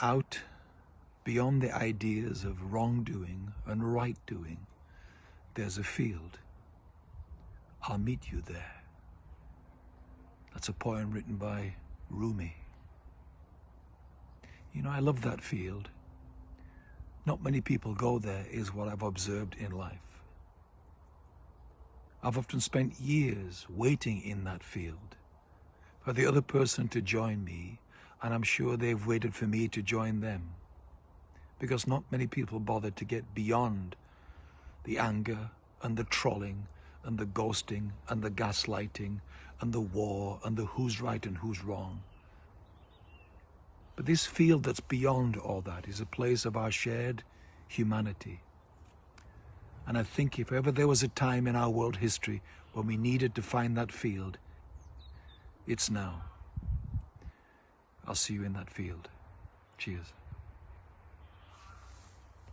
out beyond the ideas of wrongdoing and right doing, there's a field. I'll meet you there. That's a poem written by Rumi. You know, I love that field. Not many people go there, is what I've observed in life. I've often spent years waiting in that field for the other person to join me, and I'm sure they've waited for me to join them. Because not many people bother to get beyond the anger and the trolling and the ghosting and the gaslighting and the war and the who's right and who's wrong. But this field that's beyond all that is a place of our shared humanity. And I think if ever there was a time in our world history when we needed to find that field, it's now. I'll see you in that field. Cheers.